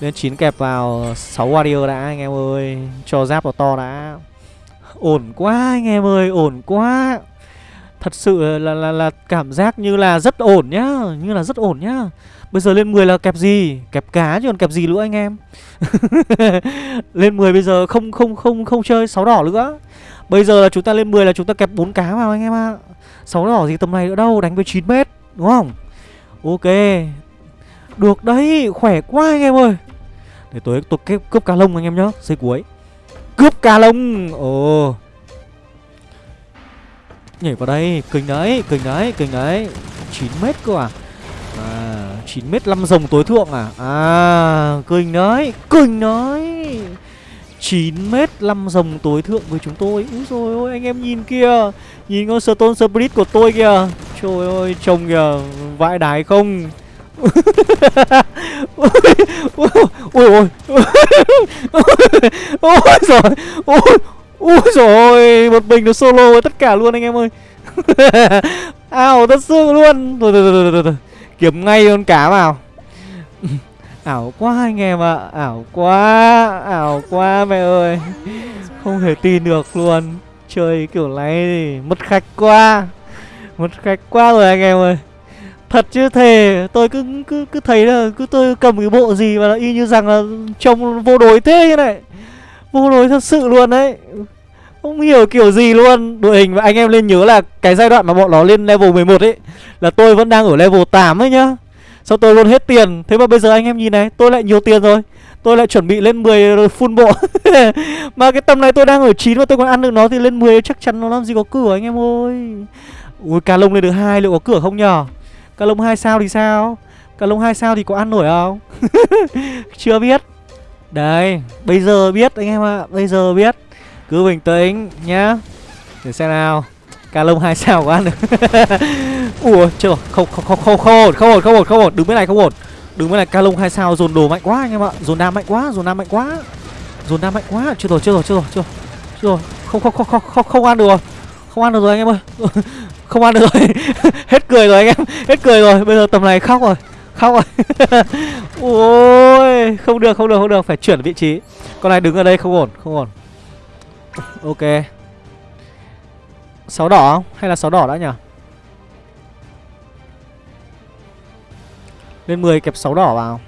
Lên 9 kẹp vào 6 warrior đã anh em ơi. Cho giáp vào to đã. Ổn quá anh em ơi, ổn quá. Thật sự là, là, là, cảm giác như là rất ổn nhá Như là rất ổn nhá. Bây giờ lên 10 là kẹp gì? Kẹp cá chứ còn kẹp gì nữa anh em? Lên 10 bây giờ không không không không chơi 6 đỏ nữa. Bây giờ là chúng ta lên 10 là chúng ta kẹp 4 cá vào anh em ạ. À. 6 đỏ gì tầm này nữa đâu? Đánh với 9 mét đúng không? Ok. Được đấy khỏe quá anh em ơi. Để tôi tôi cướp, cướp cá lông anh em nhá Xây cuối. Cướp cá lông. Ồ. oh. Nhảy vào đây Kinh đấy Kinh đấy Kinh đấy 9m cơ à À 9m 5 rồng tối thượng à À Kinh đấy Kinh đấy 9m 5 rồng tối thượng với chúng tôi Úi rồi ôi anh em nhìn kìa Nhìn con Stone Spirit của tôi kìa Trời ơi trông kìa Vãi đái không ôi ôi ôi ôi rồi ôi ôi rồi một mình nó solo với tất cả luôn anh em ơi. Ảo thật sự luôn. Thôi thôi thôi thôi thôi kiếm ngay con cá vào. Ảo quá anh em ạ. À. ảo quá ảo quá mẹ ơi. Không thể tin được luôn. Chơi kiểu này thì mất khách quá. Mất khách quá rồi anh em ơi. Thật chứ thề, tôi cứ cứ cứ thấy là cứ tôi cầm cái bộ gì mà y như rằng là trông vô đối thế như này. Vô đối thật sự luôn đấy không hiểu kiểu gì luôn. Đội hình và anh em lên nhớ là cái giai đoạn mà bọn nó lên level 11 ấy, là tôi vẫn đang ở level 8 ấy nhá. Sao tôi luôn hết tiền? Thế mà bây giờ anh em nhìn này, Tôi lại nhiều tiền rồi. Tôi lại chuẩn bị lên 10 rồi full bộ. Mà cái tầm này tôi đang ở 9 Mà tôi còn ăn được nó thì lên 10 chắc chắn nó làm gì có cửa anh em ơi. Ui cà lông lên được hai, liệu có cửa không nhở? Cà lông 2 sao thì sao? Cà lông 2 sao thì có ăn nổi không? Chưa biết. Đấy Bây giờ biết anh em ạ à. Bây giờ biết. Cứ bình tĩnh nhá. Để xem nào. Cà lông 2 sao có ăn được Ủa chưa rồi không không không không không ổn không ổn không ổn không ổn. Đứng bên này không ổn. Đứng bên này ca lông 2 sao, dồn đồ mạnh quá anh em ạ. Dồn đam mạnh quá, dồn đam mạnh quá. Dồn đam mạnh quá. Chưa rồi chưa rồi chưa rồi chưa rồi. Chưa rồi. Không không không không không không ăn được rồi. Không ăn được rồi anh em ơi. Không ăn được rồi. Hết cười rồi anh em. Hết cười rồi. Bây giờ tầm này khóc rồi. Khóc rồi. Ôi, không được không được không được. Phải chuyển vị trí. Con này đứng ở đây không ổn không ổn ok. Sáu đỏ không? Hay là sáu đỏ đã nhỉ? Lên 10 kẹp sáu đỏ vào.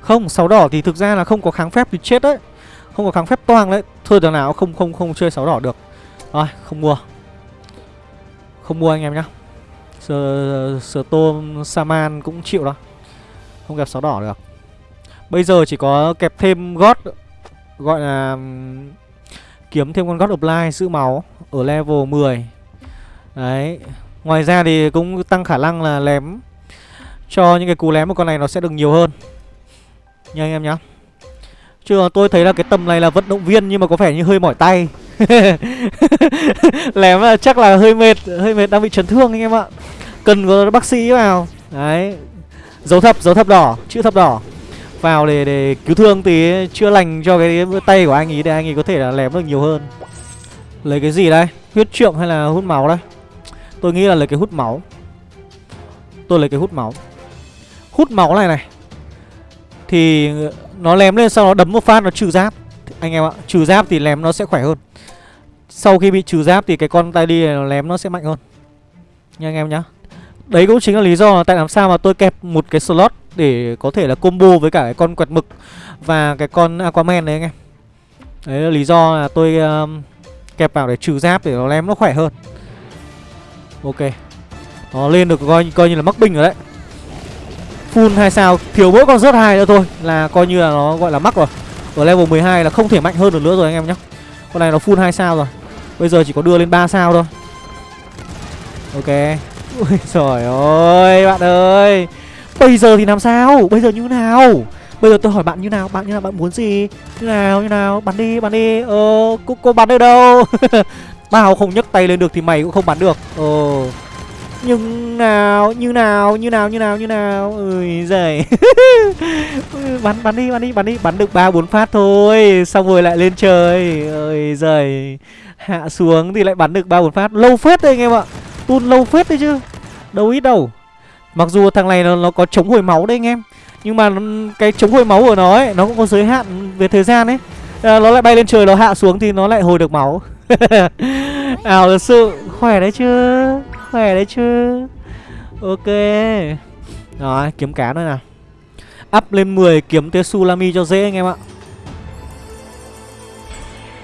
Không sáu đỏ thì thực ra là không có kháng phép thì chết đấy. Không có kháng phép toang đấy. Thôi đằng nào không không không chơi sáu đỏ được. Rồi không mua. Không mua anh em nhá. Sờ, sờ tôm Saman cũng chịu đó Không kẹp sáu đỏ được. Bây giờ chỉ có kẹp thêm gót Gọi là Kiếm thêm con gót apply giữ máu Ở level 10 Đấy Ngoài ra thì cũng tăng khả năng là lém. Cho những cái cú lém của con này nó sẽ được nhiều hơn. Nha anh em nhá. Chứ tôi thấy là cái tầm này là vận động viên nhưng mà có vẻ như hơi mỏi tay. Lém là chắc là hơi mệt Hơi mệt đang bị chấn thương anh em ạ. Cần có bác sĩ vào. Đấy. Dấu thập, dấu thập đỏ, chữ thập đỏ. Vào để để cứu thương tí, chữa lành cho cái tay của anh ấy Để anh ấy có thể là lém được nhiều hơn. Lấy cái gì đây? Huyết trượng hay là hút máu đây? Tôi nghĩ là lấy cái hút máu. Tôi lấy cái hút máu. Hút máu này này. Thì nó lém lên sau đó đấm một phát nó trừ giáp. Anh em ạ, trừ giáp thì lém nó sẽ khỏe hơn. Sau khi bị trừ giáp thì cái con tay đi này nó lém nó sẽ mạnh hơn. Nha anh em nhá. Đấy cũng chính là lý do là tại làm sao mà tôi kẹp một cái slot để có thể là combo với cả cái con quẹt mực và cái con aquaman đấy anh em. Đấy là lý do là tôi um, kẹp vào để trừ giáp để nó lem nó khỏe hơn. Ok. Nó lên được coi coi như là mắc bình rồi đấy. Full hai sao thiếu mỗi con rớt hai nữa thôi là coi như là nó gọi là mắc rồi. Ở level 12 là không thể mạnh hơn được nữa rồi anh em nhé con này nó full hai sao rồi. Bây giờ chỉ có đưa lên 3 sao thôi. Ok. Ui trời ơi bạn ơi bây giờ thì làm sao? Bây giờ như nào? Bây giờ tôi hỏi bạn như nào? Bạn như nào? Bạn muốn gì? Như nào? Như nào? Bắn đi bắn đi. Ờ cô, cô bắn được đâu? Bao không nhấc tay lên được thì mày cũng không bắn được. Ờ. Nhưng nào như nào như nào như nào như nào? Ui giời. Bắn bắn đi bắn đi bắn đi. Bắn được ba bốn phát thôi. Xong rồi lại lên trời. Ơi giời. Hạ xuống thì lại bắn được ba bốn phát. Lâu phết đấy anh em ạ. Tun lâu phết đấy chứ. Đâu ít đâu mặc dù thằng này nó, nó có chống hồi máu đấy anh em nhưng mà cái chống hồi máu của nó ấy nó cũng có giới hạn về thời gian ấy. À, Nó lại bay lên trời nó hạ xuống thì nó lại hồi được máu. Ảo thật sự Khỏe đấy chứ Khỏe đấy chứ. Ok. Rồi kiếm cá nữa nào. Up lên 10 kiếm tới Sulami cho dễ anh em ạ.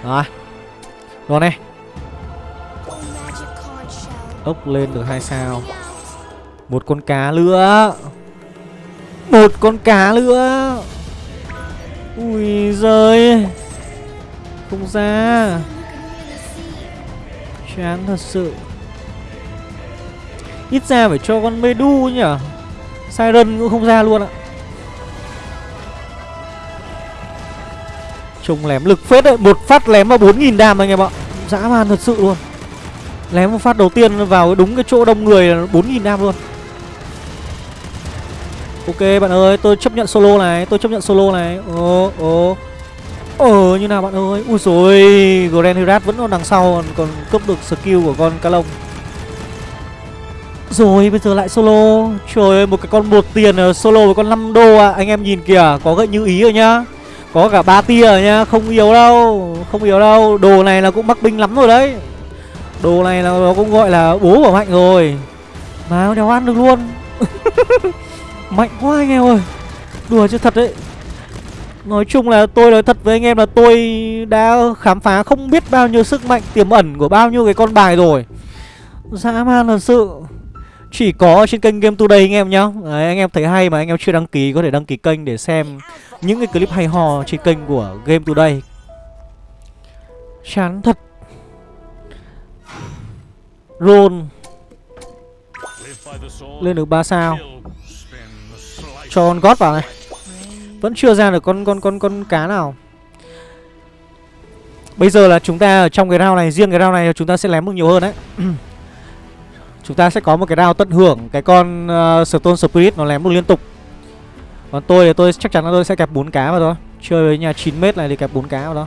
Rồi. Rồi này. Ốc lên được hai sao. Một con cá nữa Một con cá nữa Ui giời. Không ra. Chán thật sự. Ít ra phải cho con Medu nhỉ? Siren cũng không ra luôn ạ. Trông lém lực phết đấy. Một phát lém vào 4.000 đam anh em ạ. Dã man thật sự luôn. Lém một phát đầu tiên vào đúng cái chỗ đông người là 4.000 đam luôn. Ok bạn ơi tôi chấp nhận solo này Tôi chấp nhận solo này. Ồ ồ. Ờ như nào bạn ơi? Ui rồi Grand Herat vẫn còn đằng sau Còn, còn được skill của con cá lông. Rồi bây giờ lại solo. Trời ơi một cái con một tiền solo với con 5 đô à Anh em nhìn kìa Có gợi như ý rồi nhá. Có cả ba tia rồi nhá Không yếu đâu Không yếu đâu. Đồ này là cũng mắc binh lắm rồi đấy. Đồ này là nó cũng gọi là bố của mạnh rồi. Mà đéo ăn được luôn. Mạnh quá anh em ơi. Đùa chứ thật đấy. Nói chung là tôi nói thật với anh em là tôi đã khám phá không biết bao nhiêu sức mạnh tiềm ẩn của bao nhiêu cái con bài rồi. Dã man thật sự. Chỉ có trên kênh Game Today anh em nhá. Đấy, Anh em thấy hay mà anh em chưa đăng ký có thể đăng ký kênh để xem những cái clip hay ho trên kênh của Game Today. Chán thật. Roll lên được 3 sao. Cho con gót vào này. Vẫn chưa ra được con con con con cá nào. Bây giờ là chúng ta ở trong cái round này Riêng cái round này chúng ta sẽ lém được nhiều hơn đấy. Chúng ta sẽ có một cái round tận hưởng Cái con uh, Stone Spirit nó lém được liên tục. Còn tôi thì tôi chắc chắn là tôi sẽ kẹp 4 cá vào thôi. Chơi với nhà 9m này thì kẹp 4 cá vào đó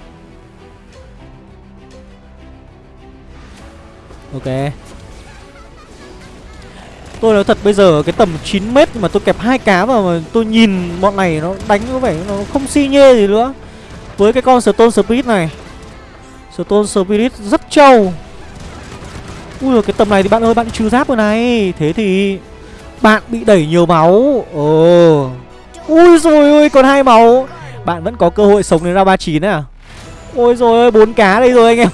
Ok. Tôi nói thật bây giờ cái tầm 9m mà tôi kẹp hai cá vào mà tôi nhìn bọn này nó đánh có vẻ nó không si nhê gì nữa. Với cái con Stone Spirit này Stone Spirit rất trâu. Ui giời, cái tầm này thì bạn ơi bạn trừ giáp rồi này. Thế thì bạn bị đẩy nhiều máu. Ồ. Ui rồi ơi, còn hai máu. Bạn vẫn có cơ hội sống đến ra 39 à? Ôi rồi ơi, bốn cá đây rồi anh em.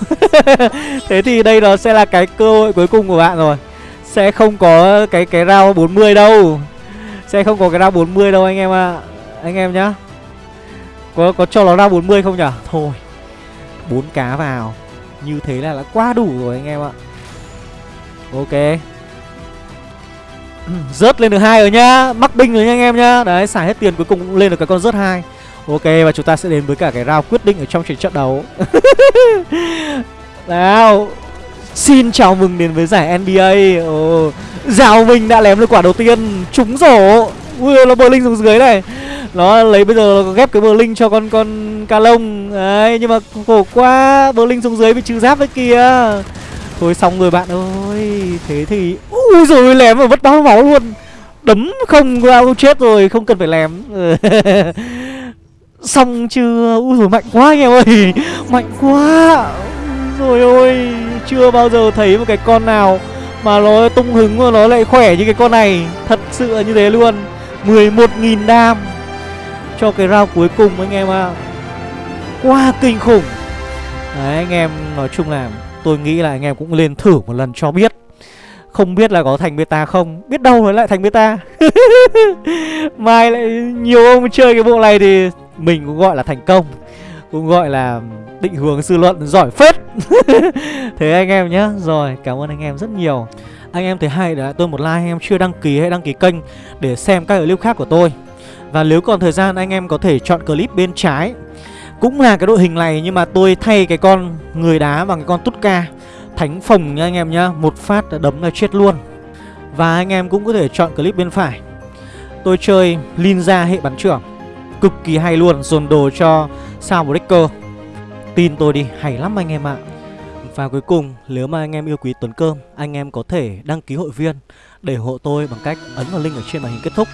Thế thì đây nó sẽ là cái cơ hội cuối cùng của bạn rồi sẽ không có cái cái round 40 đâu. Sẽ không có cái round 40 đâu anh em ạ. À. Anh em nhá. Có có cho nó round 40 không nhở? Thôi, bốn cá vào. Như thế là đã quá đủ rồi anh em ạ. Ok. Rớt lên được hai rồi nhá. Mắc binh rồi nha anh em nhá. Đấy, xài hết tiền cuối cùng cũng lên được cái con rớt hai. Ok, và chúng ta sẽ đến với cả cái round quyết định ở trong trận trận đấu. Nào Xin chào mừng đến với giải NBA Ồ, Giao Minh đã lém được quả đầu tiên. Trúng rổ. Ui nó bờ linh xuống dưới này. Nó lấy bây giờ nó ghép cái bờ linh cho con con ca lông. Đấy nhưng mà khổ quá. Bờ linh xuống dưới bị trừ giáp đấy kìa Thôi xong rồi bạn ơi. Thế thì Ui rồi lém mà mất bao máu luôn. Đấm không ra chết rồi Không cần phải lém. Xong chưa? Ui rồi mạnh quá anh em ơi. Mạnh quá. Rồi ôi. Chưa bao giờ thấy một cái con nào Mà nó tung hứng mà nó lại khỏe như cái con này. Thật sự là như thế luôn. 11.000 đam Cho cái round cuối cùng anh em ạ. À. Quá kinh khủng. Đấy, anh em, nói chung là Tôi nghĩ là anh em cũng lên thử một lần cho biết. Không biết là có thành beta không? Biết đâu mới lại thành beta. Mai lại nhiều ông chơi cái bộ này thì Mình cũng gọi là thành công. Cũng gọi là định hướng dư luận giỏi phết. Thế anh em nhé Rồi, cảm ơn anh em rất nhiều. Anh em thấy hay đã tôi một like anh em chưa đăng ký hãy đăng ký kênh Để xem các clip khác của tôi. Và nếu còn thời gian, anh em có thể chọn clip bên trái. Cũng là cái đội hình này, nhưng mà tôi thay cái con người đá bằng cái con Tutka Thánh phồng nha anh em nhá. Một phát đã đấm là chết luôn. Và anh em cũng có thể chọn clip bên phải. Tôi chơi Linza hệ bắn trưởng. Cực kỳ hay luôn. Dồn đồ cho sao breaker Tin tôi đi, hay lắm anh em ạ. Và cuối cùng, nếu mà anh em yêu quý Tuấn Cơm, Anh em có thể đăng ký hội viên Để ủng hộ tôi bằng cách ấn vào link ở trên màn hình kết thúc,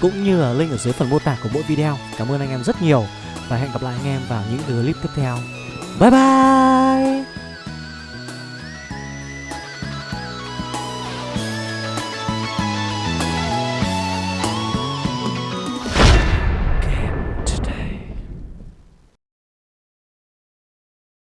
Cũng như là link ở dưới phần mô tả của mỗi video. Cảm ơn anh em rất nhiều và hẹn gặp lại anh em vào những clip tiếp theo. Bye bye!